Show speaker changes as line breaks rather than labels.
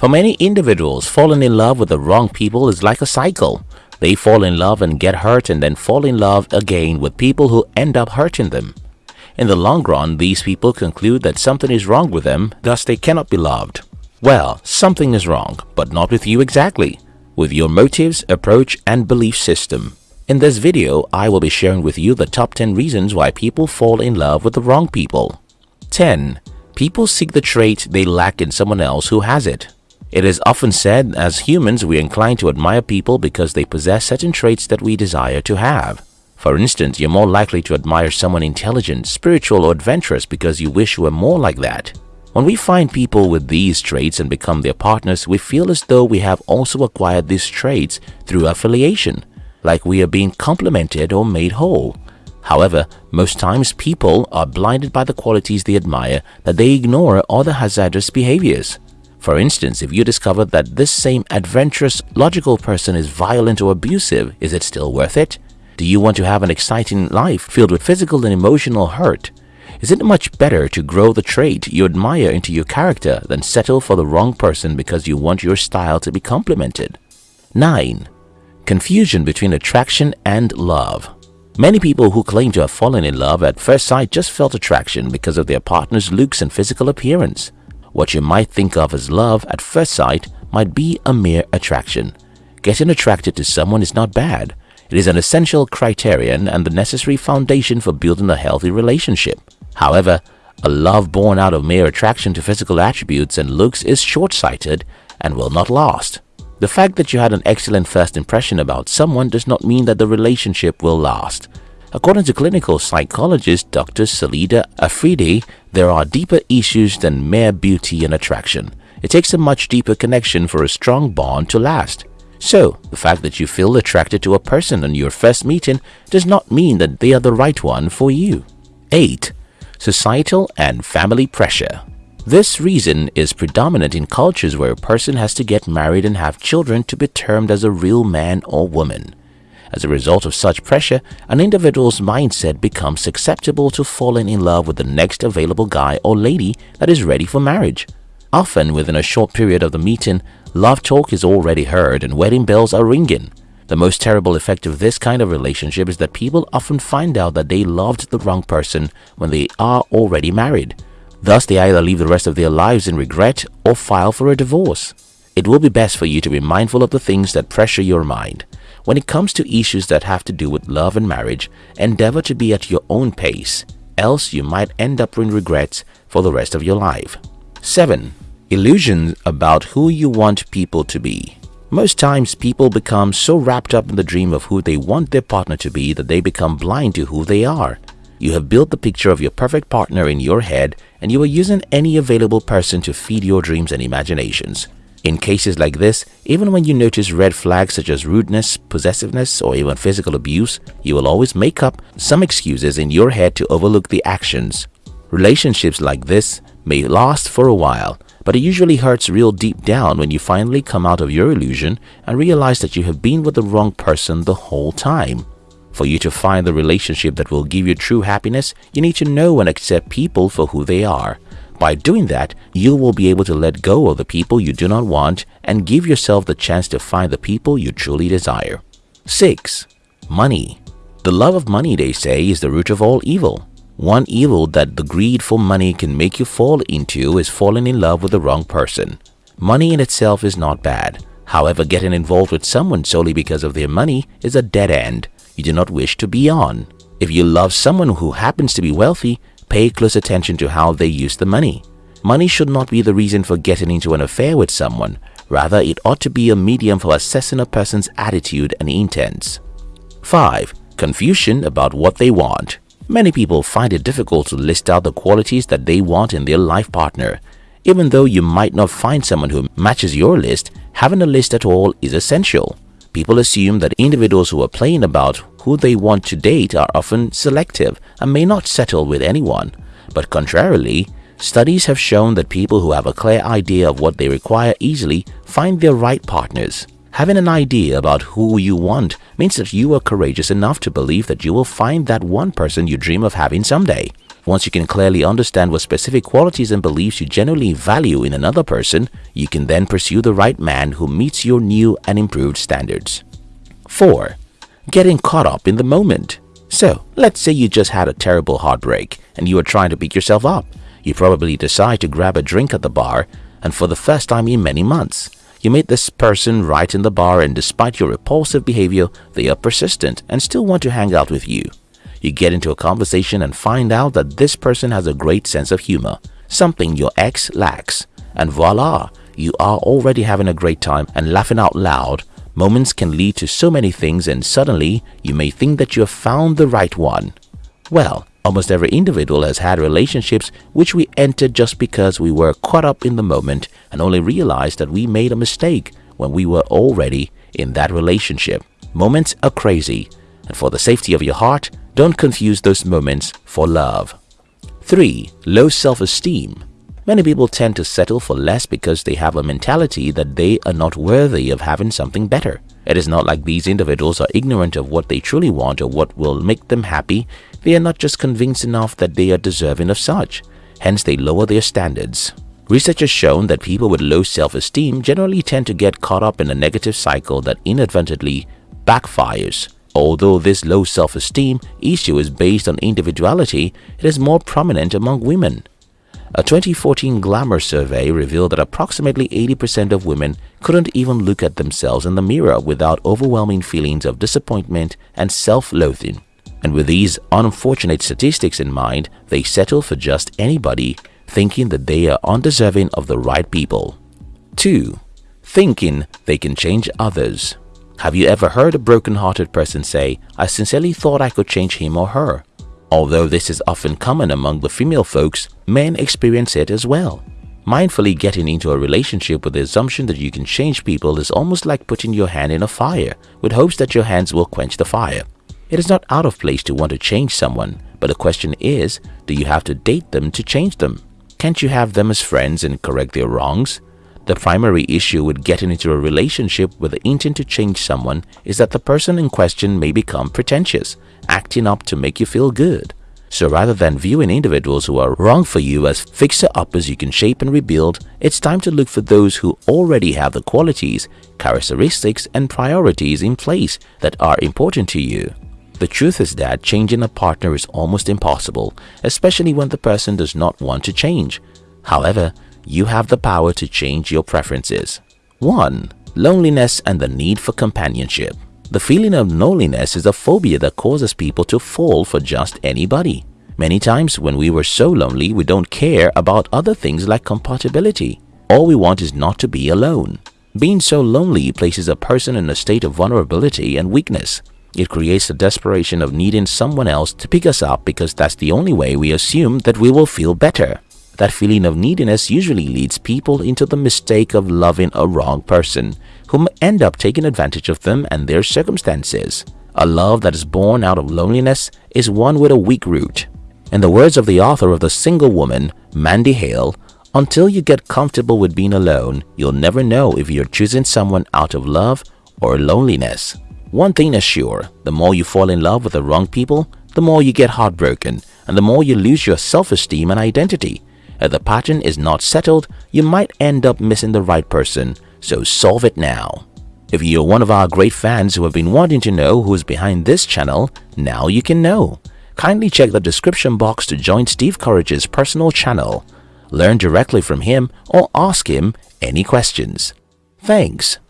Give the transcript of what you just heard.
For many individuals, falling in love with the wrong people is like a cycle. They fall in love and get hurt and then fall in love again with people who end up hurting them. In the long run, these people conclude that something is wrong with them, thus they cannot be loved. Well, something is wrong, but not with you exactly, with your motives, approach and belief system. In this video, I will be sharing with you the top 10 reasons why people fall in love with the wrong people. 10. People seek the trait they lack in someone else who has it. It is often said as humans we incline to admire people because they possess certain traits that we desire to have. For instance, you're more likely to admire someone intelligent, spiritual or adventurous because you wish you were more like that. When we find people with these traits and become their partners, we feel as though we have also acquired these traits through affiliation like we are being complimented or made whole. However, most times people are blinded by the qualities they admire that they ignore other hazardous behaviors. For instance, if you discover that this same adventurous, logical person is violent or abusive, is it still worth it? Do you want to have an exciting life filled with physical and emotional hurt? Is it much better to grow the trait you admire into your character than settle for the wrong person because you want your style to be complimented? 9. Confusion between attraction and love. Many people who claim to have fallen in love at first sight just felt attraction because of their partner's looks and physical appearance. What you might think of as love at first sight might be a mere attraction. Getting attracted to someone is not bad. It is an essential criterion and the necessary foundation for building a healthy relationship. However, a love born out of mere attraction to physical attributes and looks is short-sighted and will not last. The fact that you had an excellent first impression about someone does not mean that the relationship will last. According to clinical psychologist Dr. Salida Afridi, there are deeper issues than mere beauty and attraction. It takes a much deeper connection for a strong bond to last. So, the fact that you feel attracted to a person on your first meeting does not mean that they are the right one for you. 8. Societal and family pressure this reason is predominant in cultures where a person has to get married and have children to be termed as a real man or woman. As a result of such pressure, an individual's mindset becomes susceptible to falling in love with the next available guy or lady that is ready for marriage. Often within a short period of the meeting, love talk is already heard and wedding bells are ringing. The most terrible effect of this kind of relationship is that people often find out that they loved the wrong person when they are already married. Thus, they either live the rest of their lives in regret or file for a divorce. It will be best for you to be mindful of the things that pressure your mind. When it comes to issues that have to do with love and marriage, endeavor to be at your own pace, else you might end up in regrets for the rest of your life. 7. Illusions about who you want people to be. Most times people become so wrapped up in the dream of who they want their partner to be that they become blind to who they are. You have built the picture of your perfect partner in your head and you are using any available person to feed your dreams and imaginations. In cases like this, even when you notice red flags such as rudeness, possessiveness, or even physical abuse, you will always make up some excuses in your head to overlook the actions. Relationships like this may last for a while, but it usually hurts real deep down when you finally come out of your illusion and realize that you have been with the wrong person the whole time. For you to find the relationship that will give you true happiness, you need to know and accept people for who they are. By doing that, you will be able to let go of the people you do not want and give yourself the chance to find the people you truly desire. 6. Money The love of money, they say, is the root of all evil. One evil that the greed for money can make you fall into is falling in love with the wrong person. Money in itself is not bad. However, getting involved with someone solely because of their money is a dead end you do not wish to be on. If you love someone who happens to be wealthy, pay close attention to how they use the money. Money should not be the reason for getting into an affair with someone. Rather, it ought to be a medium for assessing a person's attitude and intents. 5. Confusion about what they want Many people find it difficult to list out the qualities that they want in their life partner. Even though you might not find someone who matches your list, having a list at all is essential. People assume that individuals who are playing about who they want to date are often selective and may not settle with anyone. But contrarily, studies have shown that people who have a clear idea of what they require easily find their right partners. Having an idea about who you want means that you are courageous enough to believe that you will find that one person you dream of having someday. Once you can clearly understand what specific qualities and beliefs you genuinely value in another person, you can then pursue the right man who meets your new and improved standards. 4. Getting caught up in the moment. So, let's say you just had a terrible heartbreak and you are trying to pick yourself up. You probably decide to grab a drink at the bar and for the first time in many months, you meet this person right in the bar and despite your repulsive behavior, they are persistent and still want to hang out with you. You get into a conversation and find out that this person has a great sense of humor, something your ex lacks. And voila, you are already having a great time and laughing out loud. Moments can lead to so many things and suddenly you may think that you have found the right one. Well, almost every individual has had relationships which we entered just because we were caught up in the moment and only realized that we made a mistake when we were already in that relationship. Moments are crazy and for the safety of your heart, don't confuse those moments for love. 3. Low self-esteem Many people tend to settle for less because they have a mentality that they are not worthy of having something better. It is not like these individuals are ignorant of what they truly want or what will make them happy. They are not just convinced enough that they are deserving of such. Hence, they lower their standards. Research has shown that people with low self-esteem generally tend to get caught up in a negative cycle that inadvertently backfires. Although this low self-esteem issue is based on individuality, it is more prominent among women. A 2014 Glamour survey revealed that approximately 80% of women couldn't even look at themselves in the mirror without overwhelming feelings of disappointment and self-loathing. And with these unfortunate statistics in mind, they settle for just anybody, thinking that they are undeserving of the right people. 2. Thinking they can change others have you ever heard a broken-hearted person say, I sincerely thought I could change him or her? Although this is often common among the female folks, men experience it as well. Mindfully getting into a relationship with the assumption that you can change people is almost like putting your hand in a fire with hopes that your hands will quench the fire. It is not out of place to want to change someone, but the question is, do you have to date them to change them? Can't you have them as friends and correct their wrongs? The primary issue with getting into a relationship with the intent to change someone is that the person in question may become pretentious, acting up to make you feel good. So rather than viewing individuals who are wrong for you as fixer-uppers you can shape and rebuild, it's time to look for those who already have the qualities, characteristics and priorities in place that are important to you. The truth is that changing a partner is almost impossible, especially when the person does not want to change. However, you have the power to change your preferences. 1. Loneliness and the need for companionship The feeling of loneliness is a phobia that causes people to fall for just anybody. Many times when we were so lonely, we don't care about other things like compatibility. All we want is not to be alone. Being so lonely places a person in a state of vulnerability and weakness. It creates a desperation of needing someone else to pick us up because that's the only way we assume that we will feel better. That feeling of neediness usually leads people into the mistake of loving a wrong person, whom end up taking advantage of them and their circumstances. A love that is born out of loneliness is one with a weak root. In the words of the author of The Single Woman, Mandy Hale, until you get comfortable with being alone, you'll never know if you're choosing someone out of love or loneliness. One thing is sure, the more you fall in love with the wrong people, the more you get heartbroken and the more you lose your self-esteem and identity. If the pattern is not settled, you might end up missing the right person, so solve it now. If you're one of our great fans who have been wanting to know who's behind this channel, now you can know. Kindly check the description box to join Steve Courage's personal channel. Learn directly from him or ask him any questions. Thanks.